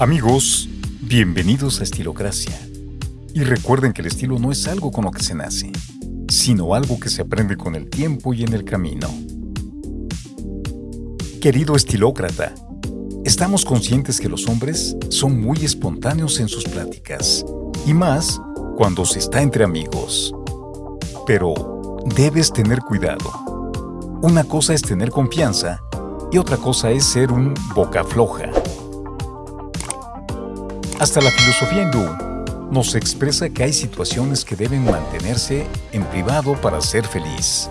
Amigos, bienvenidos a Estilocracia. Y recuerden que el estilo no es algo con lo que se nace, sino algo que se aprende con el tiempo y en el camino. Querido estilócrata, estamos conscientes que los hombres son muy espontáneos en sus pláticas, y más cuando se está entre amigos. Pero debes tener cuidado. Una cosa es tener confianza y otra cosa es ser un boca floja. Hasta la filosofía hindú nos expresa que hay situaciones que deben mantenerse en privado para ser feliz.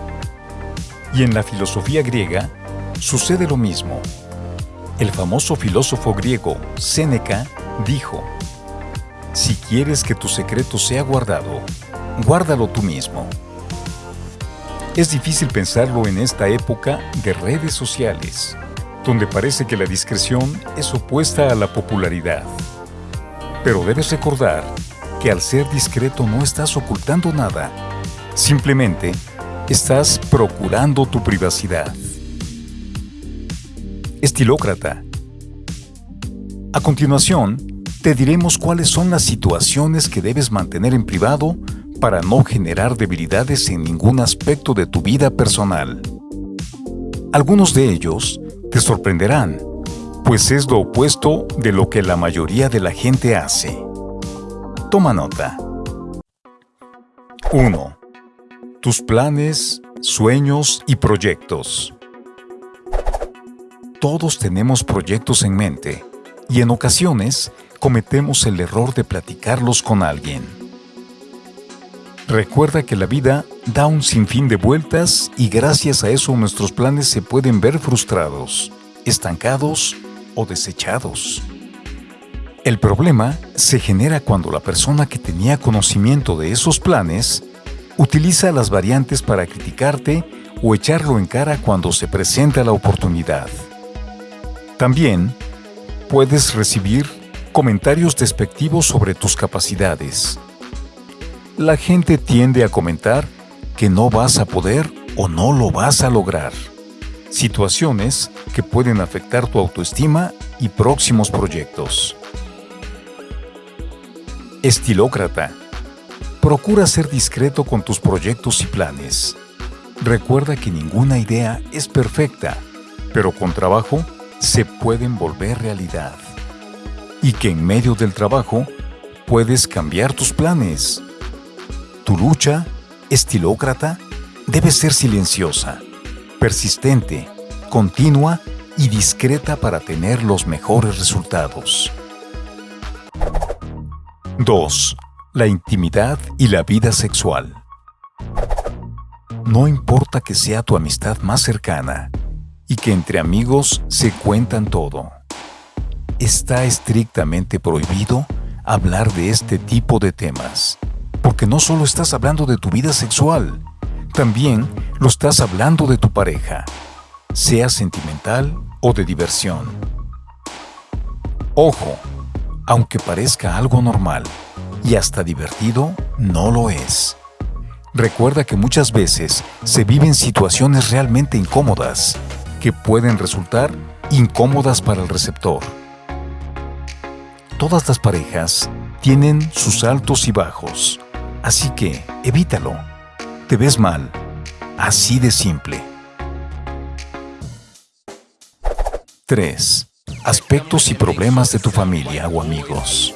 Y en la filosofía griega sucede lo mismo. El famoso filósofo griego Séneca dijo, Si quieres que tu secreto sea guardado, guárdalo tú mismo. Es difícil pensarlo en esta época de redes sociales, donde parece que la discreción es opuesta a la popularidad. Pero debes recordar que al ser discreto no estás ocultando nada. Simplemente estás procurando tu privacidad. Estilócrata. A continuación, te diremos cuáles son las situaciones que debes mantener en privado para no generar debilidades en ningún aspecto de tu vida personal. Algunos de ellos te sorprenderán pues es lo opuesto de lo que la mayoría de la gente hace. Toma nota. 1. Tus planes, sueños y proyectos. Todos tenemos proyectos en mente y en ocasiones cometemos el error de platicarlos con alguien. Recuerda que la vida da un sinfín de vueltas y gracias a eso nuestros planes se pueden ver frustrados, estancados o desechados. El problema se genera cuando la persona que tenía conocimiento de esos planes utiliza las variantes para criticarte o echarlo en cara cuando se presenta la oportunidad. También puedes recibir comentarios despectivos sobre tus capacidades. La gente tiende a comentar que no vas a poder o no lo vas a lograr situaciones que pueden afectar tu autoestima y próximos proyectos. Estilócrata. Procura ser discreto con tus proyectos y planes. Recuerda que ninguna idea es perfecta, pero con trabajo se pueden volver realidad. Y que en medio del trabajo puedes cambiar tus planes. Tu lucha, estilócrata, debe ser silenciosa persistente, continua y discreta para tener los mejores resultados. 2. La intimidad y la vida sexual. No importa que sea tu amistad más cercana y que entre amigos se cuentan todo. Está estrictamente prohibido hablar de este tipo de temas, porque no solo estás hablando de tu vida sexual, también lo estás hablando de tu pareja, sea sentimental o de diversión. Ojo, aunque parezca algo normal y hasta divertido, no lo es. Recuerda que muchas veces se viven situaciones realmente incómodas que pueden resultar incómodas para el receptor. Todas las parejas tienen sus altos y bajos, así que evítalo te ves mal. Así de simple. 3. Aspectos y problemas de tu familia o amigos.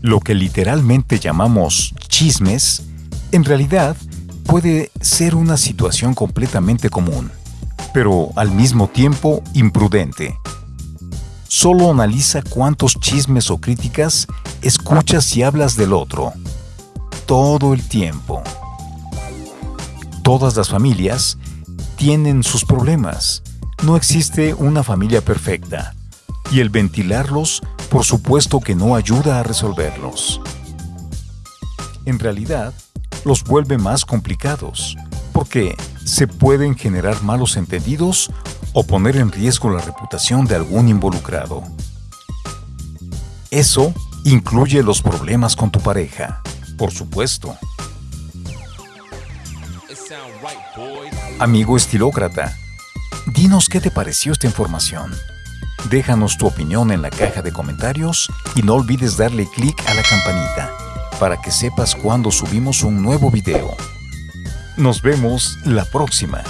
Lo que literalmente llamamos chismes, en realidad puede ser una situación completamente común, pero al mismo tiempo imprudente. Solo analiza cuántos chismes o críticas escuchas y hablas del otro todo el tiempo. Todas las familias tienen sus problemas. No existe una familia perfecta. Y el ventilarlos, por supuesto que no ayuda a resolverlos. En realidad, los vuelve más complicados, porque se pueden generar malos entendidos o poner en riesgo la reputación de algún involucrado. Eso incluye los problemas con tu pareja, por supuesto. Amigo estilócrata, dinos qué te pareció esta información. Déjanos tu opinión en la caja de comentarios y no olvides darle clic a la campanita para que sepas cuando subimos un nuevo video. Nos vemos la próxima.